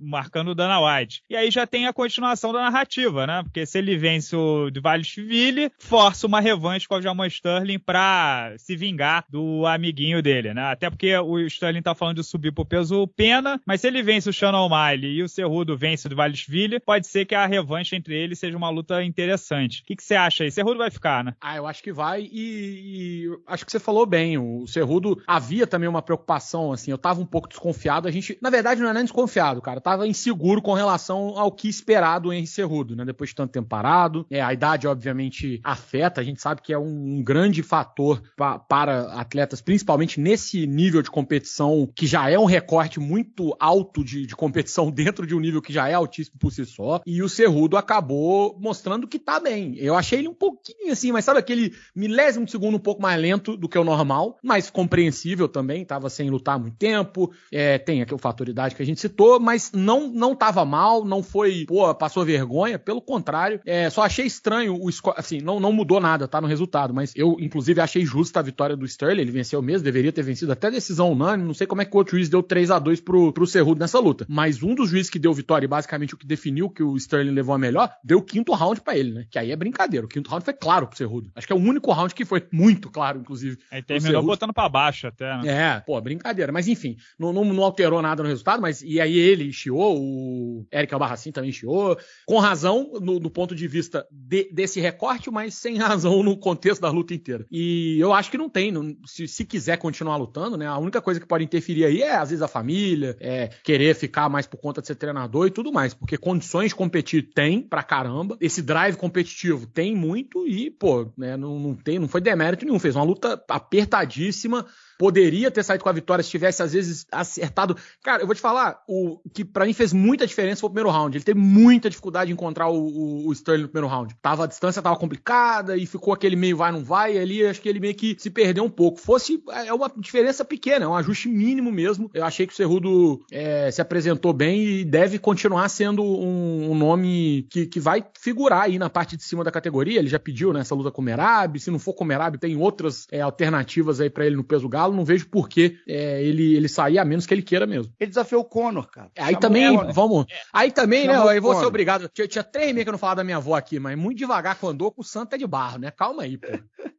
marcando o Dana White. E aí já tem a continuação da narrativa, né? Porque se ele vence o de Vale Chivilha, força uma revanche com o Jamal Sterling pra se vingar do amiguinho dele, né? Até porque o Sterling tá falando de subir pro peso pena, mas se ele vence o Shannon O'Malley e o Cerrudo vence o de Vale Chivilha, pode ser que a revanche entre eles seja uma luta interessante. O que, que você acha aí? Cerrudo vai ficar, né? Ah, eu acho que vai e, e, acho que você falou bem. O Cerrudo havia também uma preocupação, assim, eu tava um pouco desconfiado. A gente, na verdade, não é nem desconfiado, cara. Eu tava inseguro com relação ao que esperar do Henry Cerrudo, né? Depois de tanto tempo parado. É, a idade, obviamente, afeta. A gente sabe que é um, um grande fator pa, para atletas, principalmente nesse nível de competição, que já é um recorte muito alto de, de competição dentro de um nível que já é altíssimo por si só. E o Cerrudo acabou mostrando que tá bem. Eu achei ele um pouquinho assim, mas sabe aquele milésimo de segundo um pouco mais lento do que o normal, mas compreensível também, tava sem lutar muito tempo, é, tem aqui o fator idade que a gente citou, mas não não tava mal, não foi, pô, passou vergonha, pelo contrário, é, só achei estranho o assim, não, não mudou nada, tá no resultado, mas eu inclusive achei justa a vitória do Sterling, ele venceu mesmo, deveria ter vencido até decisão unânime, não sei como é que o outro juiz deu 3 a 2 pro, pro Cerrudo nessa luta, mas um dos juízes que deu vitória e basicamente o que definiu que o Sterling levou a melhor, deu o quinto round para ele, né? Que aí é brincadeira. O quinto round foi claro pro Cerrudo. Acho que é o único round que foi muito claro, inclusive. Aí terminou botando para baixo até, né? É, pô, brincadeira. Mas enfim, não, não, não, alterou nada no resultado, mas e aí ele chiou, o Eric Albarracin também chiou, com razão no, do ponto de vista de, desse recorte, mas sem razão no contexto da luta inteira. E eu acho que não tem, não, se, se quiser continuar lutando, né? A única coisa que pode interferir aí é, às vezes, a família, é querer ficar mais por conta de ser treinador e tudo mais, porque condições de competir tem pra caramba. Esse drive competitivo tem muito e, pô, né, não, não, tem, não foi demérito nenhum. Fez uma luta apertadíssima poderia ter saído com a vitória se tivesse, às vezes, acertado. Cara, eu vou te falar, o que para mim fez muita diferença foi o primeiro round. Ele teve muita dificuldade de encontrar o, o, o, Sterling no primeiro round. Tava, a distância tava complicada e ficou aquele meio vai, não vai. E ali acho que ele meio que se perdeu um pouco. Fosse, é uma diferença pequena, é um ajuste mínimo mesmo. Eu achei que o Cerrudo é, se apresentou bem e deve continuar sendo um, um, nome que, que vai figurar aí na parte de cima da categoria. Ele já pediu né, luta com o Merab. Se não for com o Merab, tem outras é, alternativas aí para ele no peso galo. Não vejo por que é, ele, ele sair, a menos que ele queira mesmo. Ele desafiou o Conor, cara. Aí Chamou também, Conor. vamos. É. Aí também, né, Chamou né? Eu vou ser obrigado. Tinha, tinha três meses que eu não falava da minha avó aqui, mas muito devagar quando andou com o santo é de barro, né? Calma aí, pô.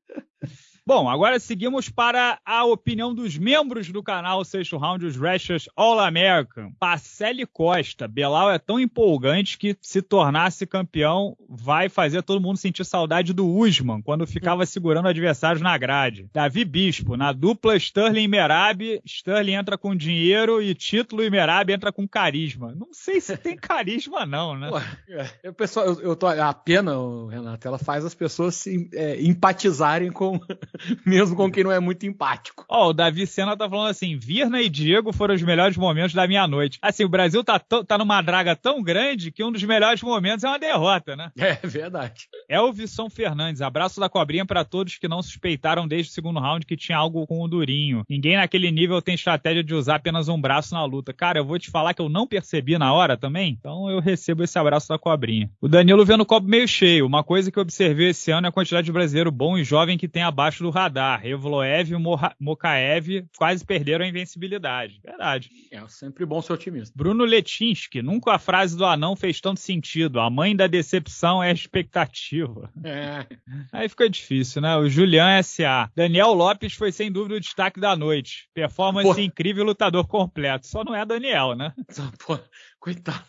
Bom, agora seguimos para a opinião dos membros do canal Sexto Round, os Rashers All American. Pacelli Costa. Belal é tão empolgante que se tornasse campeão vai fazer todo mundo sentir saudade do Usman, quando ficava segurando adversários na grade. Davi Bispo. Na dupla Sterling e Merab, Sterling entra com dinheiro e título e Merab entra com carisma. Não sei se tem carisma não, né? Pô, pessoal, eu, eu tô, a pena, Renato, ela faz as pessoas se, é, empatizarem com mesmo com quem não é muito empático. Ó, oh, o Davi Senna tá falando assim: Virna e Diego foram os melhores momentos da minha noite. Assim, o Brasil tá, tá numa draga tão grande que um dos melhores momentos é uma derrota, né? É verdade. Elvisson Fernandes, abraço da cobrinha para todos que não suspeitaram desde o segundo round que tinha algo com o Durinho. Ninguém naquele nível tem estratégia de usar apenas um braço na luta. Cara, eu vou te falar que eu não percebi na hora também, então eu recebo esse abraço da cobrinha. O Danilo vendo o copo meio cheio. Uma coisa que eu observei esse ano é a quantidade de brasileiro bom e jovem que tem abaixo do do radar. Evloev e Mokaev quase perderam a invencibilidade. Verdade. É sempre bom ser otimista. Bruno Letinsky, nunca a frase do anão fez tanto sentido. A mãe da decepção é a expectativa. É. Aí fica difícil, né? O Julian S.A. Daniel Lopes foi sem dúvida o destaque da noite. Performance Pô. incrível, lutador completo. Só não é Daniel, né? Pô, coitado.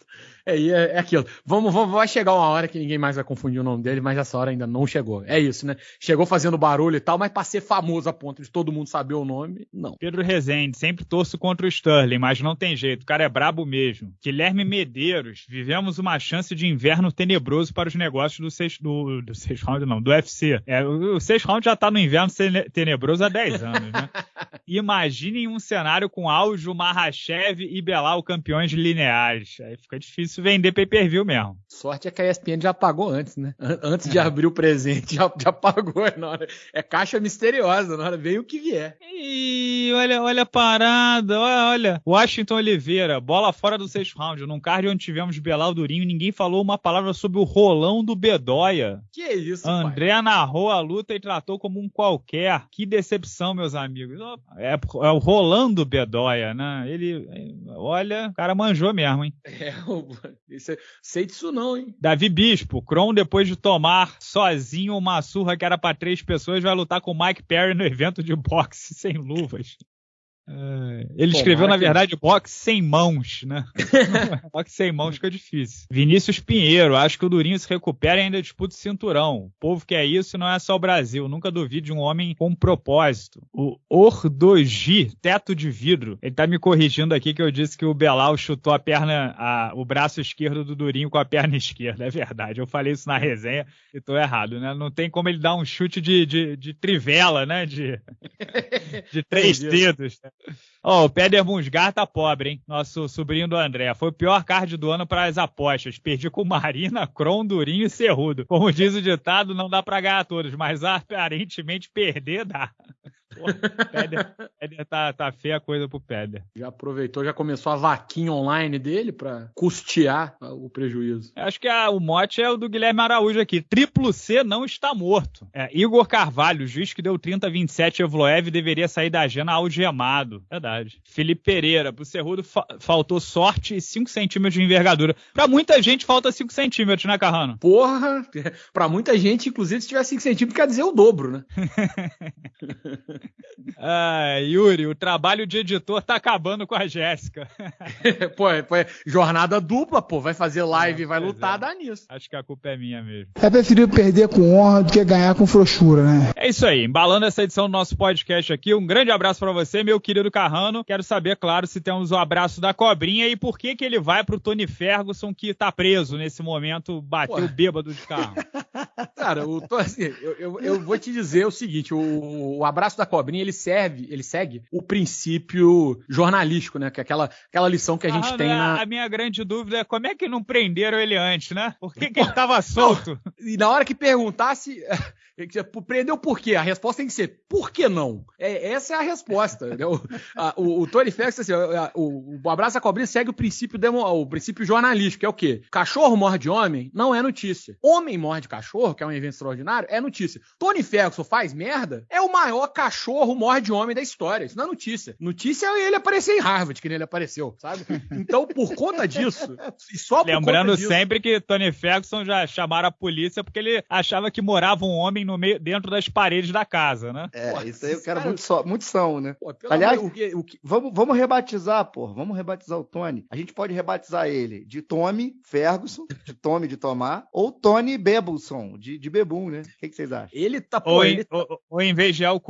É, é, é aquilo. Vamos, vamos, vai chegar uma hora que ninguém mais vai confundir o nome dele, mas essa hora ainda não chegou. É isso, né? Chegou fazendo barulho e tal, mas pra ser famoso a ponto de todo mundo saber o nome, não. Pedro Rezende, sempre torço contra o Sterling, mas não tem jeito, o cara é brabo mesmo. Guilherme Medeiros, vivemos uma chance de inverno tenebroso para os negócios do 6 do, do seis round, não, do UFC. É, o 6 round já tá no inverno tenebroso há 10 anos, né? Imaginem um cenário com Aljo, Mahashev e Belal campeões lineares. Aí fica difícil vender pay-per-view mesmo. Sorte é que a ESPN já pagou antes, né? Antes de abrir o presente, já, já pagou. Hora. É caixa misteriosa, na hora veio o que vier. E olha, olha a parada, olha, olha. Washington Oliveira, bola fora do sexto round. Num card onde tivemos Belal Durinho, ninguém falou uma palavra sobre o rolão do Bedóia. Que isso, André pai? narrou a luta e tratou como um qualquer. Que decepção, meus amigos. É, é o rolão do Bedóia, né? Ele, olha, o cara manjou mesmo, hein? É, isso, sei disso não, hein? Davi Bispo, Kron, depois de tomar sozinho uma surra que era para três pessoas, vai lutar com o Mike Perry no evento de boxe sem luvas. É, ele Pô, escreveu, na verdade, boxe sem mãos, né? boxe sem mãos fica difícil. Vinícius Pinheiro, acho que o Durinho se recupera e ainda disputa o cinturão. O povo quer isso não é só o Brasil. Nunca duvide de um homem com propósito. O Ordogi, teto de vidro. Ele tá me corrigindo aqui que eu disse que o Belal chutou a perna, a, o braço esquerdo do Durinho com a perna esquerda. É verdade. Eu falei isso na resenha e tô errado, né? Não tem como ele dar um chute de, de, de trivela, né? De, de três dedos. Né? Ó, oh, o Peder Musgar tá pobre, hein? Nosso sobrinho do André. Foi o pior card do ano para as apostas. Perdi com Marina, Kron, Durinho e Cerrudo. Como diz o ditado, não dá para ganhar todos, mas aparentemente perder dá. Peder, Peder tá, tá feia a coisa pro Peder. Já aproveitou, já começou a vaquinha online dele para custear o prejuízo. Acho que a, o mote é o do Guilherme Araújo aqui. Triplo C não está morto. É, Igor Carvalho, juiz que deu 30-27 Evloev, deveria sair da agenda algemado. Verdade. Felipe Pereira, pro Cerrudo fa faltou sorte e 5 centímetros de envergadura. Pra muita gente falta 5 centímetros, né, Carrano? Porra! Pra muita gente, inclusive, se tiver 5 centímetros, quer dizer o dobro, né? ah, Yuri, o trabalho de editor tá acabando com a Jéssica. pô, pô, jornada dupla, pô. Vai fazer live e vai lutar, é. dá nisso. Acho que a culpa é minha mesmo. É preferível perder com honra do que ganhar com frouxura, né? É isso aí. Embalando essa edição do nosso podcast aqui, um grande abraço para você, meu querido Carrano. Quero saber, claro, se temos o abraço da cobrinha e por que que ele vai pro Tony Ferguson, que tá preso nesse momento, bateu bêbado de carro. Cara, eu, tô, assim, eu, eu, eu, vou te dizer o seguinte: o, o abraço da cobrinha ele serve, ele segue o princípio jornalístico, né? Que é aquela, aquela lição que a gente ah, tem na. A minha grande dúvida é como é que não prenderam ele antes, né? Por que, que ele tava solto? E na hora que perguntasse, prendeu por quê? A resposta tem que ser por que não? É, essa é a resposta. Né? O, a, o, o, Tony Ferguson, assim, o, o Abraço a Cobrinha segue o princípio, demo, o princípio jornalístico, que é o quê? Cachorro morde homem não é notícia. Homem morde cachorro, que é um evento extraordinário, é notícia. Tony Ferguson faz merda, é o maior cachorro morde homem da história. Isso não é notícia. Notícia é ele aparecer em Harvard, que nem ele apareceu, sabe? Então, por conta disso, e só por Lembrando disso, sempre que Tony Ferguson já chamaram a polícia porque ele achava que morava um homem no meio, dentro das paredes da casa, né? É, pô, isso aí o cara, cara muito, só, muito são, né? Pô, Aliás, amor, o que, o que... Vamos, vamos rebatizar, pô. Vamos rebatizar o Tony. A gente pode rebatizar ele de Tommy Ferguson, de Tommy de Tomar, ou Tony Bebulson, de, de Bebum, né? O que, que vocês acham? Ele tá, pô, ou, ele... Em, tá ou, ou, em vez de é o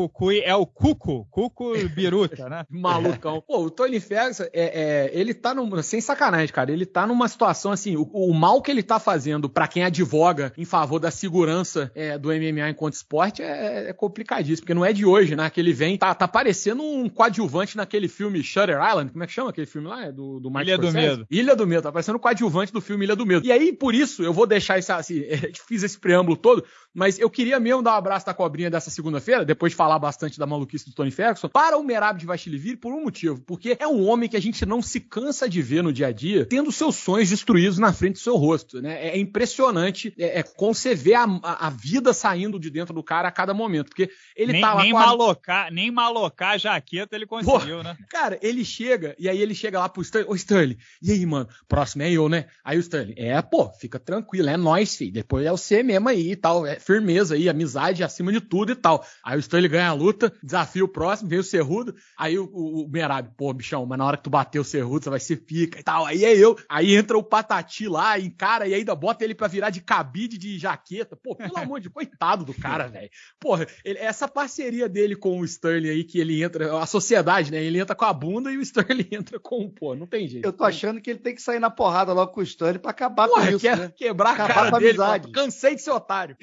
É o Cuco. Cuco Biruta, né? Malucão. Pô, o Tony Ferguson, é, é, ele tá num, sem sacanagem, cara, ele tá numa situação assim, o, o mal que ele tá fazendo para quem advoga em favor da segurança é, do MMA enquanto esporte é, é, complicadíssimo, porque não é de hoje, né? Que ele vem, tá, tá parecendo um coadjuvante naquele filme Shutter Island, como é que chama aquele filme lá? É do, do Ilha do Medo. Ilha do Medo, tá parecendo um coadjuvante do filme Ilha do Medo. E aí, por isso, eu vou deixar isso assim, fiz esse preâmbulo todo, mas eu queria mesmo dar um abraço da cobrinha dessa segunda-feira, depois de falar bastante da maluquice do Tony Ferguson, para o Merab de Vastilivir por um motivo. Porque é um homem que a gente não se cansa de ver no dia a dia, tendo seus sonhos destruídos na frente do seu rosto. Né? É impressionante é, é conceber a, a, vida saindo de dentro do cara a cada momento. Porque ele nem, tá lá. Nem, malocar, a... nem malocar a jaqueta ele conseguiu, Pô, né? Cara, ele chega, e aí ele chega lá pro Stanley. Ô, Stanley, e aí, mano? Próximo é eu, né? Aí o Stanley, é, pô, fica tranquilo, é nós, filho. Depois é você mesmo aí e tal. É firmeza aí, amizade acima de tudo e tal. Aí o Stanley ganha a luta, desafio próximo, vem o Cerrudo. Aí o, o, o Merab, pô, bichão, mas na hora que tu bater o Cerrudo, você vai ser pica e tal. Aí é eu. Aí entra o Patati lá, encara e ainda bota ele pra virar de cabide de jaqueta. Pô, pelo amor de coitado do cara, velho. Porra, ele, essa parceria dele com o Sterling aí, que ele entra, a sociedade, né? Ele entra com a bunda e o Sterling entra com o pô, não tem jeito. Eu tô achando que ele tem que sair na porrada logo com o Sterling pra acabar Porra, com isso, quer, né? Quebrar acabar a cara dele, pô, cansei de ser otário.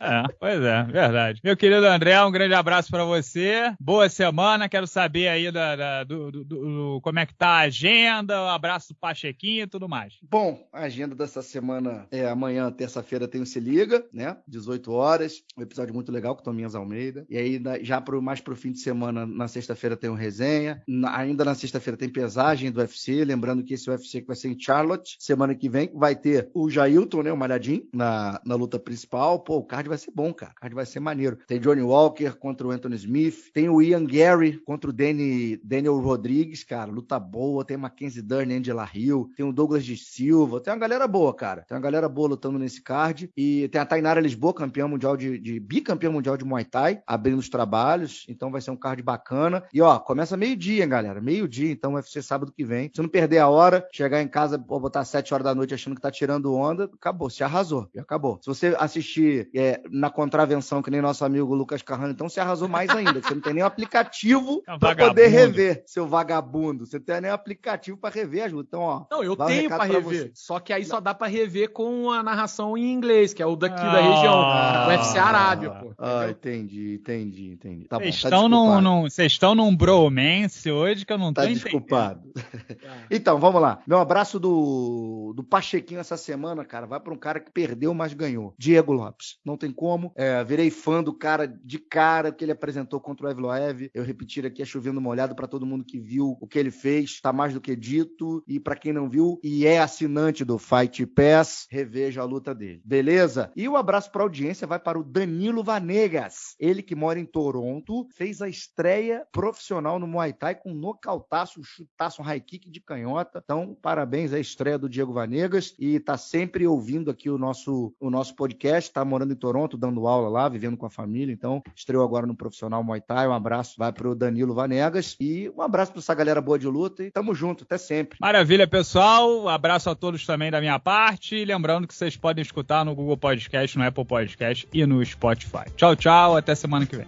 É, pois é, verdade. Meu querido André, um grande abraço para você você. Boa semana. Quero saber aí da, da do, do, do, como é que tá a agenda. Um abraço do Pachequinho e tudo mais. Bom, a agenda dessa semana é amanhã, terça-feira, tem o Se Liga, né? 18 horas. Um episódio muito legal com Tominhas Almeida. E aí, já pro, mais pro fim de semana, na sexta-feira, tem o resenha. Na, ainda na sexta-feira tem pesagem do UFC. Lembrando que esse UFC que vai ser em Charlotte, semana que vem, vai ter o Jailton, né? O Malhadinho, na, na luta principal. Pô, o card vai ser bom, cara. O card vai ser maneiro. Tem Johnny Walker contra o Anthony Smith. Tem o Ian Gary contra o Danny, Daniel Rodrigues, cara. Luta boa. Tem Mackenzie Dern, Angela Hill. Tem o Douglas de Silva. Tem uma galera boa, cara. Tem uma galera boa lutando nesse card. E tem a Tainara Lisboa, campeã mundial de, de bicampeã mundial de Muay Thai, abrindo os trabalhos. Então vai ser um card bacana. E ó, começa meio-dia, galera. Meio-dia, então vai ser sábado que vem. Se não perder a hora, chegar em casa, botar 7 horas da noite achando que tá tirando onda, acabou, se arrasou. Já acabou. Se você assistir é, na contravenção, que nem nosso amigo Lucas Carrano, então se arrasou mais ainda. Você não tem nem um aplicativo é um para poder rever, seu vagabundo. Você não tem nem um aplicativo para rever as lutas. Então, ó. Não, eu tenho para rever. Você. Só que aí só dá para rever com a narração em inglês, que é o daqui ah, da região. Ah, o UFC Arábia, pô. Ah, entendi, entendi, entendi. Tá vocês estão, tá num, num, estão num bromance hoje que eu não tô tá desculpado. então, vamos lá. Meu abraço do, do Pachequinho essa semana, cara, vai para um cara que perdeu, mas ganhou. Diego Lopes. Não tem como. É, virei fã do cara de cara que ele apresentou contra o Evloev. Eu repetir aqui, é chovendo molhado para todo mundo que viu o que ele fez. Tá mais do que dito. E para quem não viu e é assinante do Fight Pass, reveja a luta dele. Beleza? E o abraço para audiência vai para o Danilo Vanegas. Ele que mora em Toronto, fez a estreia profissional no Muay Thai com um nocautaço, um chutaço, um high kick de canhota. Então, parabéns à estreia do Diego Vanegas e tá sempre ouvindo aqui o nosso, o nosso podcast, tá morando em Toronto, dando aula lá, vivendo com a família. Então, estreou agora no profissional Muay Thai. Um abraço vai pro Danilo Vanegas e um abraço para essa galera boa de luta e tamo junto, até sempre. Maravilha, pessoal. Abraço a todos também da minha parte. Lembrando que vocês podem escutar no Google Podcast, no Apple Podcast e no Spotify. Tchau, tchau. Até semana que vem.